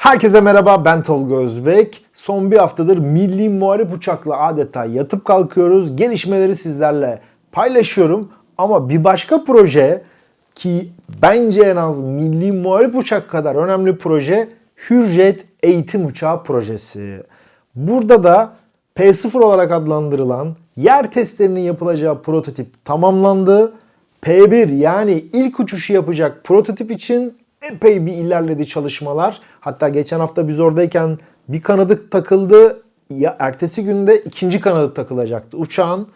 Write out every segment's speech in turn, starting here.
Herkese merhaba ben Tolga Özbek. Son bir haftadır milli muharip uçakla adeta yatıp kalkıyoruz. Gelişmeleri sizlerle paylaşıyorum. Ama bir başka proje ki bence en az milli muharip uçak kadar önemli proje Hürjet Eğitim Uçağı projesi. Burada da P0 olarak adlandırılan yer testlerinin yapılacağı prototip tamamlandı. P1 yani ilk uçuşu yapacak prototip için epey bir ilerledi çalışmalar. Hatta geçen hafta biz oradayken bir kanadı takıldı. Ya ertesi günde ikinci kanadı takılacaktı uçağın.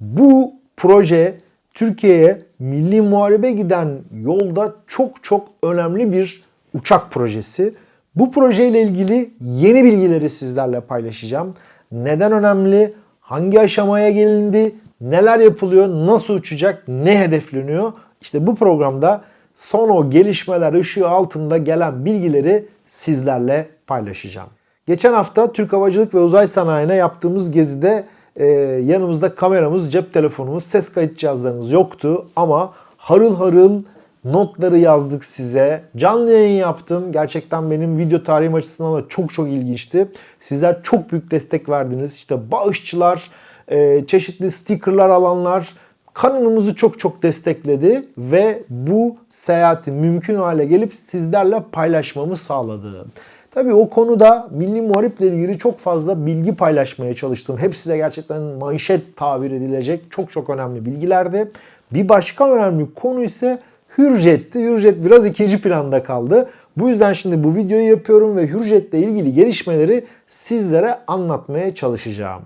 Bu proje Türkiye'ye milli muharebe giden yolda çok çok önemli bir uçak projesi. Bu projeyle ilgili yeni bilgileri sizlerle paylaşacağım. Neden önemli? Hangi aşamaya gelindi? Neler yapılıyor? Nasıl uçacak? Ne hedefleniyor? İşte bu programda son o gelişmeler ışığı altında gelen bilgileri sizlerle paylaşacağım. Geçen hafta Türk Havacılık ve Uzay Sanayi'ne yaptığımız gezide e, yanımızda kameramız, cep telefonumuz, ses kayıt cihazlarımız yoktu ama harıl harıl notları yazdık size. Canlı yayın yaptım. Gerçekten benim video tarihim açısından da çok çok ilginçti. Sizler çok büyük destek verdiniz. İşte bağışçılar, e, çeşitli stickerlar alanlar, kanalımızı çok çok destekledi ve bu seyahati mümkün hale gelip sizlerle paylaşmamı sağladı. Tabii o konuda milli muhariple ilgili çok fazla bilgi paylaşmaya çalıştım. Hepsi de gerçekten manşet tabir edilecek çok çok önemli bilgilerdi. Bir başka önemli konu ise Hürjet'ti. Hürjet biraz ikinci planda kaldı. Bu yüzden şimdi bu videoyu yapıyorum ve Hürjet'le ilgili gelişmeleri sizlere anlatmaya çalışacağım.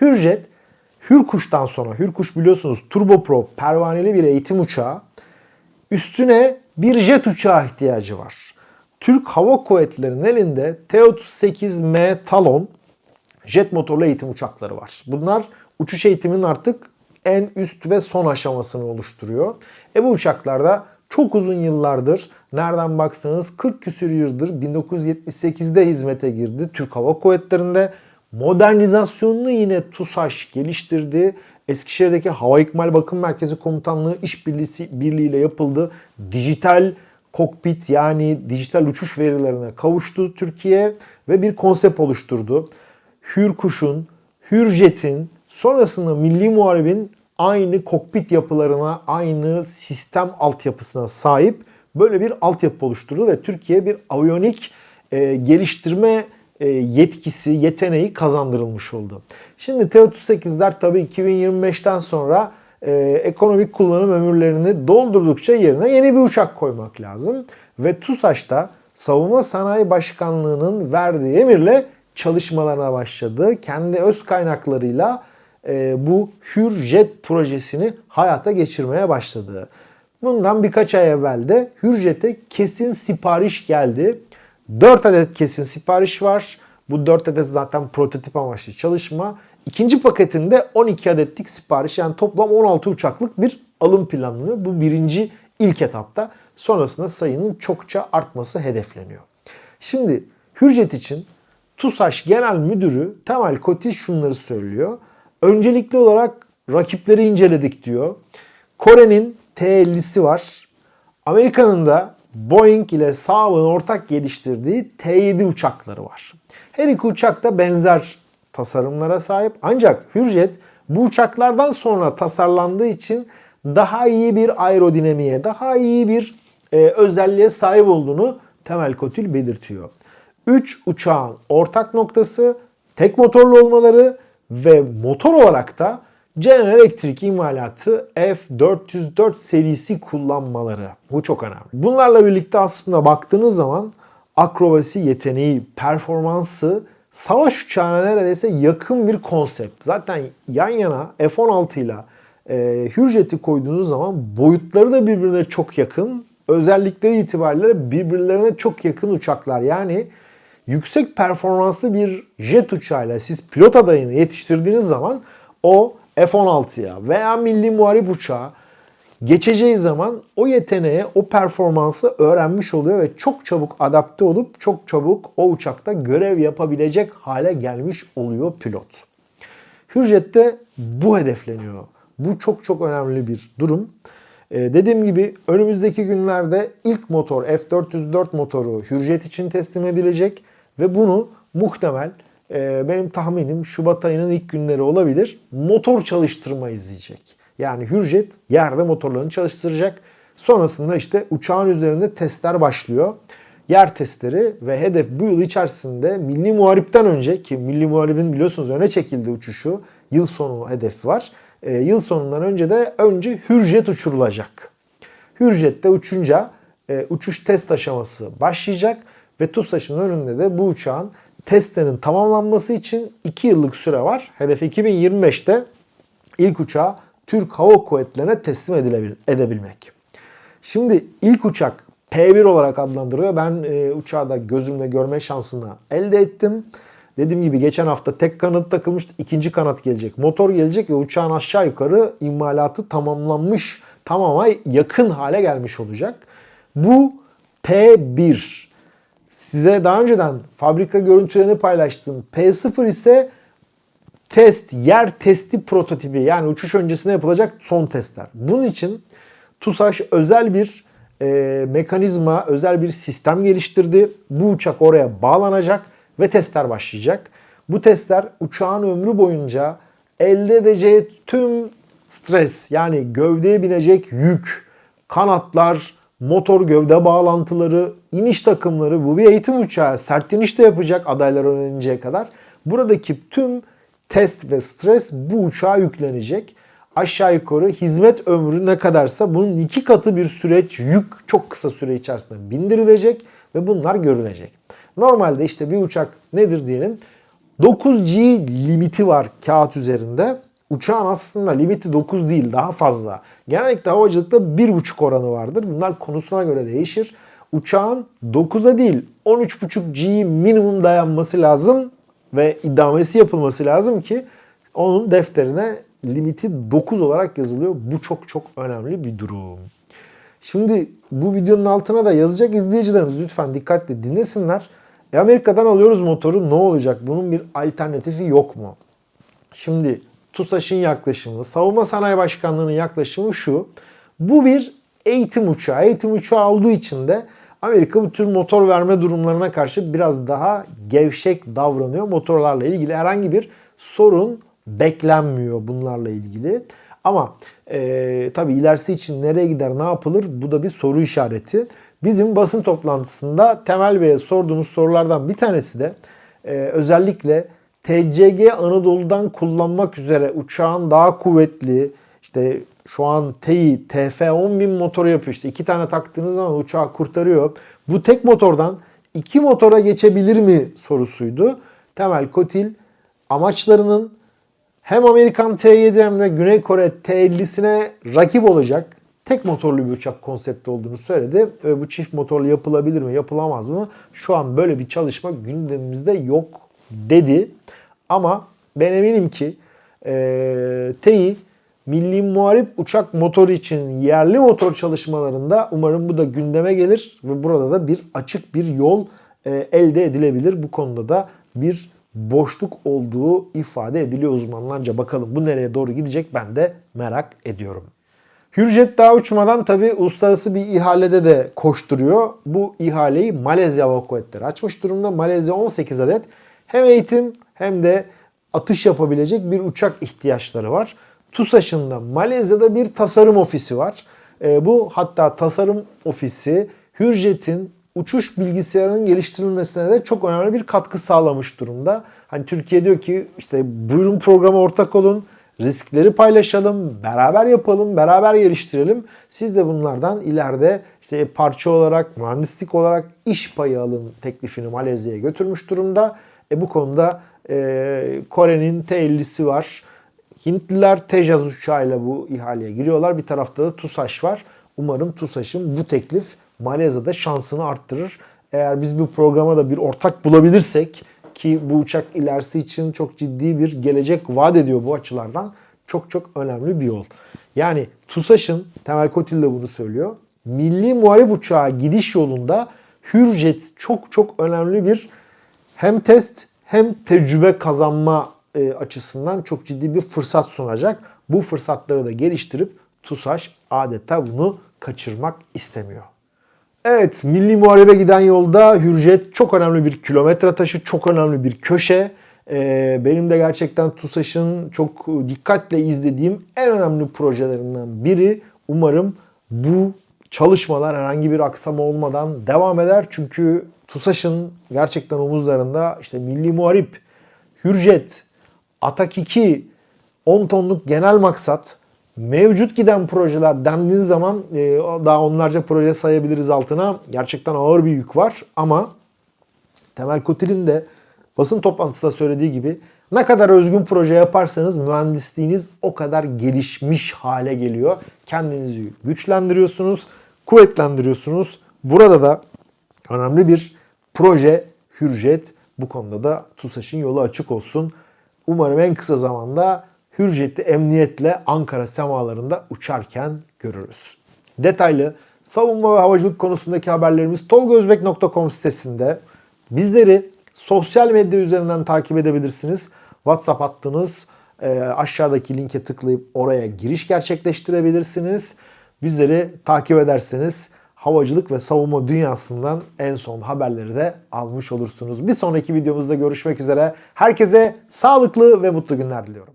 Hürjet Hürkuş'tan sonra, Hürkuş biliyorsunuz turboprop pervaneli bir eğitim uçağı. Üstüne bir jet uçağı ihtiyacı var. Türk Hava Kuvvetleri'nin elinde T-38M Talon jet motorlu eğitim uçakları var. Bunlar uçuş eğitiminin artık en üst ve son aşamasını oluşturuyor. E bu uçaklarda çok uzun yıllardır nereden baksanız 40 küsür yıldır 1978'de hizmete girdi Türk Hava Kuvvetleri'nde. Modernizasyonunu yine TUSAŞ geliştirdi. Eskişehir'deki Hava İkmal Bakım Merkezi Komutanlığı işbirliği birliğiyle yapıldı. Dijital kokpit yani dijital uçuş verilerine kavuştu Türkiye ve bir konsept oluşturdu. Hürkuş'un, Hürjet'in sonrasında Milli Muharebin aynı kokpit yapılarına, aynı sistem altyapısına sahip böyle bir altyapı oluşturdu ve Türkiye bir aviyonik e, geliştirme yetkisi, yeteneği kazandırılmış oldu. Şimdi T-38'ler tabii 2025'ten sonra e, ekonomik kullanım ömürlerini doldurdukça yerine yeni bir uçak koymak lazım. Ve TUSAŞ'ta Savunma Sanayi Başkanlığı'nın verdiği emirle çalışmalarına başladı. Kendi öz kaynaklarıyla e, bu Hürjet projesini hayata geçirmeye başladı. Bundan birkaç ay evvel de Hürjet'e kesin sipariş geldi. 4 adet kesin sipariş var. Bu 4 adet zaten prototip amaçlı çalışma. İkinci paketinde 12 adetlik sipariş yani toplam 16 uçaklık bir alım planlanıyor. Bu birinci ilk etapta. Sonrasında sayının çokça artması hedefleniyor. Şimdi Hürjet için TUSAŞ Genel Müdürü Temel Kotiş şunları söylüyor. Öncelikli olarak rakipleri inceledik diyor. Kore'nin T-50'si var. Amerika'nın da Boeing ile Saab'ın ortak geliştirdiği T-7 uçakları var. Her iki uçak da benzer tasarımlara sahip. Ancak Hürjet bu uçaklardan sonra tasarlandığı için daha iyi bir aerodinamiğe, daha iyi bir e, özelliğe sahip olduğunu Temel Kotil belirtiyor. 3 uçağın ortak noktası tek motorlu olmaları ve motor olarak da General Electric imalatı F404 serisi kullanmaları. Bu çok önemli. Bunlarla birlikte aslında baktığınız zaman akrobasi yeteneği, performansı savaş uçağına neredeyse yakın bir konsept. Zaten yan yana F-16 ile e, Hürjet'i koyduğunuz zaman boyutları da birbirine çok yakın. Özellikleri itibariyle birbirlerine çok yakın uçaklar. Yani yüksek performanslı bir jet uçağıyla siz pilot adayını yetiştirdiğiniz zaman o F-16'ya veya milli muharip uçağı geçeceği zaman o yeteneğe, o performansı öğrenmiş oluyor ve çok çabuk adapte olup çok çabuk o uçakta görev yapabilecek hale gelmiş oluyor pilot. Hürjet'te bu hedefleniyor. Bu çok çok önemli bir durum. Ee, dediğim gibi önümüzdeki günlerde ilk motor F404 motoru Hürjet için teslim edilecek ve bunu muhtemel e, benim tahminim Şubat ayının ilk günleri olabilir. Motor çalıştırma izleyecek. Yani Hürjet yerde motorlarını çalıştıracak. Sonrasında işte uçağın üzerinde testler başlıyor. Yer testleri ve hedef bu yıl içerisinde Milli Muharip'ten önce ki Milli Muharip'in biliyorsunuz öne çekildi uçuşu. Yıl sonu hedefi var. E, yıl sonundan önce de önce Hürjet uçurulacak. Hürjet'te uçunca e, uçuş test aşaması başlayacak ve TUSAŞ'ın önünde de bu uçağın testlerin tamamlanması için 2 yıllık süre var. Hedef 2025'te ilk uçağı Türk Hava Kuvvetleri'ne teslim edebilmek. Şimdi ilk uçak P1 olarak adlandırılıyor. Ben e, uçağı da gözümle görme şansını elde ettim. Dediğim gibi geçen hafta tek kanat takılmıştı. ikinci kanat gelecek. Motor gelecek ve uçağın aşağı yukarı imalatı tamamlanmış. Tamama yakın hale gelmiş olacak. Bu P1. Size daha önceden fabrika görüntülerini paylaştım. P0 ise test, yer testi prototipi yani uçuş öncesinde yapılacak son testler. Bunun için TUSAŞ özel bir e, mekanizma, özel bir sistem geliştirdi. Bu uçak oraya bağlanacak ve testler başlayacak. Bu testler uçağın ömrü boyunca elde edeceği tüm stres yani gövdeye binecek yük, kanatlar, motor gövde bağlantıları, iniş takımları bu bir eğitim uçağı. Sert iniş de yapacak adaylar öğreninceye kadar. Buradaki tüm test ve stres bu uçağa yüklenecek. Aşağı yukarı hizmet ömrü ne kadarsa bunun iki katı bir süreç yük çok kısa süre içerisinde bindirilecek ve bunlar görülecek. Normalde işte bir uçak nedir diyelim 9G limiti var kağıt üzerinde. Uçağın aslında limiti 9 değil daha fazla. Genellikle havacılıkta 1.5 oranı vardır. Bunlar konusuna göre değişir. Uçağın 9'a değil 13.5G minimum dayanması lazım ve idamesi yapılması lazım ki onun defterine limiti 9 olarak yazılıyor. Bu çok çok önemli bir durum. Şimdi bu videonun altına da yazacak izleyicilerimiz lütfen dikkatle dinlesinler. E Amerika'dan alıyoruz motoru ne olacak? Bunun bir alternatifi yok mu? Şimdi TUSAŞ'ın yaklaşımı, Savunma Sanayi Başkanlığı'nın yaklaşımı şu. Bu bir eğitim uçağı. Eğitim uçağı olduğu için de Amerika bu tür motor verme durumlarına karşı biraz daha gevşek davranıyor. Motorlarla ilgili herhangi bir sorun beklenmiyor bunlarla ilgili. Ama e, tabii ilerisi için nereye gider, ne yapılır bu da bir soru işareti. Bizim basın toplantısında Temel Bey'e sorduğumuz sorulardan bir tanesi de e, özellikle TCG Anadolu'dan kullanmak üzere uçağın daha kuvvetli, işte şu an TEİ TF10000 motoru yapıyor. İşte iki tane taktığınız zaman uçağı kurtarıyor. Bu tek motordan iki motora geçebilir mi sorusuydu. Temel Kotil amaçlarının hem Amerikan T7 hem de Güney Kore T50'sine rakip olacak tek motorlu bir uçak konsepti olduğunu söyledi. Ve bu çift motorlu yapılabilir mi, yapılamaz mı? Şu an böyle bir çalışma gündemimizde yok dedi. Ama ben eminim ki e, TEİ Milli Muharip Uçak Motoru için yerli motor çalışmalarında umarım bu da gündeme gelir ve burada da bir açık bir yol e, elde edilebilir. Bu konuda da bir boşluk olduğu ifade ediliyor uzmanlarca. Bakalım bu nereye doğru gidecek ben de merak ediyorum. Hürjet daha uçmadan tabi uluslararası bir ihalede de koşturuyor. Bu ihaleyi Malezya Hava açmış durumda. Malezya 18 adet hem eğitim hem de atış yapabilecek bir uçak ihtiyaçları var. TUSAŞ'ın da Malezya'da bir tasarım ofisi var. E, bu hatta tasarım ofisi Hürjet'in uçuş bilgisayarının geliştirilmesine de çok önemli bir katkı sağlamış durumda. Hani Türkiye diyor ki işte buyurun programa ortak olun, riskleri paylaşalım, beraber yapalım, beraber geliştirelim. Siz de bunlardan ileride işte parça olarak, mühendislik olarak iş payı alın teklifini Malezya'ya götürmüş durumda. E bu konuda e, Kore'nin T50'si var. Hintliler Tejaz uçağıyla bu ihaleye giriyorlar. Bir tarafta da TUSAŞ var. Umarım TUSAŞ'ın bu teklif Malezya'da şansını arttırır. Eğer biz bu programa da bir ortak bulabilirsek ki bu uçak ilerisi için çok ciddi bir gelecek vaat ediyor bu açılardan. Çok çok önemli bir yol. Yani TUSAŞ'ın, Temel Kotil de bunu söylüyor. Milli Muharip Uçağı gidiş yolunda Hürjet çok çok önemli bir hem test hem tecrübe kazanma e, açısından çok ciddi bir fırsat sunacak. Bu fırsatları da geliştirip TUSAŞ adeta bunu kaçırmak istemiyor. Evet, Milli Muharebe giden yolda Hürjet çok önemli bir kilometre taşı, çok önemli bir köşe. Ee, benim de gerçekten TUSAŞ'ın çok dikkatle izlediğim en önemli projelerinden biri. Umarım bu çalışmalar herhangi bir aksama olmadan devam eder. Çünkü TUSAŞ'ın gerçekten omuzlarında işte Milli Muharip, Hürjet, Atak 2, 10 tonluk genel maksat, mevcut giden projeler dendiğin zaman e, daha onlarca proje sayabiliriz altına. Gerçekten ağır bir yük var ama Temel Kotil'in de basın toplantısında söylediği gibi ne kadar özgün proje yaparsanız mühendisliğiniz o kadar gelişmiş hale geliyor. Kendinizi güçlendiriyorsunuz, kuvvetlendiriyorsunuz. Burada da önemli bir proje Hürjet. Bu konuda da TUSAŞ'ın yolu açık olsun. Umarım en kısa zamanda Hürjet'i emniyetle Ankara semalarında uçarken görürüz. Detaylı savunma ve havacılık konusundaki haberlerimiz tolgozbek.com sitesinde. Bizleri sosyal medya üzerinden takip edebilirsiniz. WhatsApp hattınız e, aşağıdaki linke tıklayıp oraya giriş gerçekleştirebilirsiniz. Bizleri takip ederseniz havacılık ve savunma dünyasından en son haberleri de almış olursunuz. Bir sonraki videomuzda görüşmek üzere. Herkese sağlıklı ve mutlu günler diliyorum.